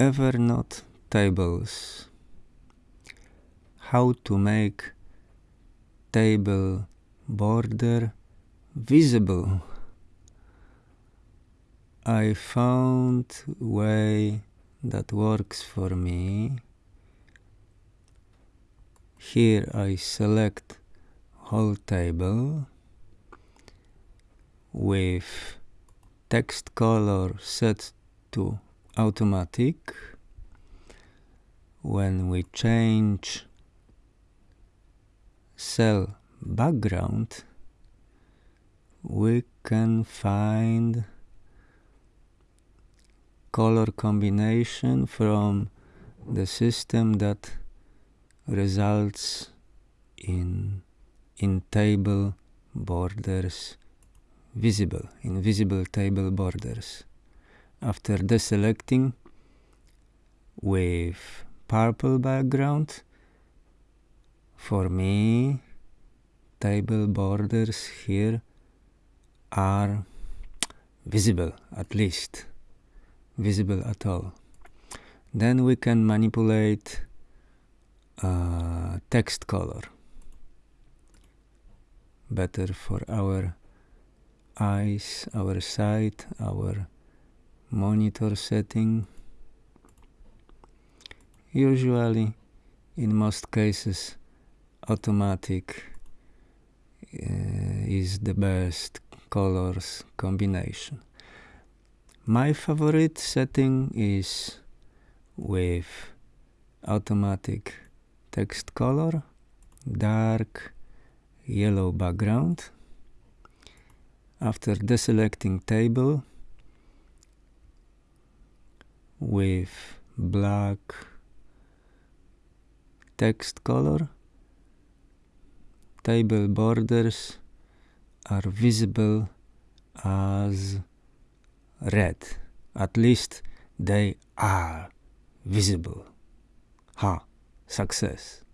Evernote tables. How to make table border visible. I found way that works for me. Here I select whole table with text color set to automatic. When we change cell background, we can find color combination from the system that results in in table borders visible, in visible table borders. After deselecting with purple background, for me, table borders here are visible at least, visible at all. Then we can manipulate uh, text color better for our eyes, our sight, our monitor setting. Usually, in most cases, automatic uh, is the best colors combination. My favorite setting is with automatic text color, dark yellow background. After deselecting table with black text color, table borders are visible as red. At least they are visible. Ha, success.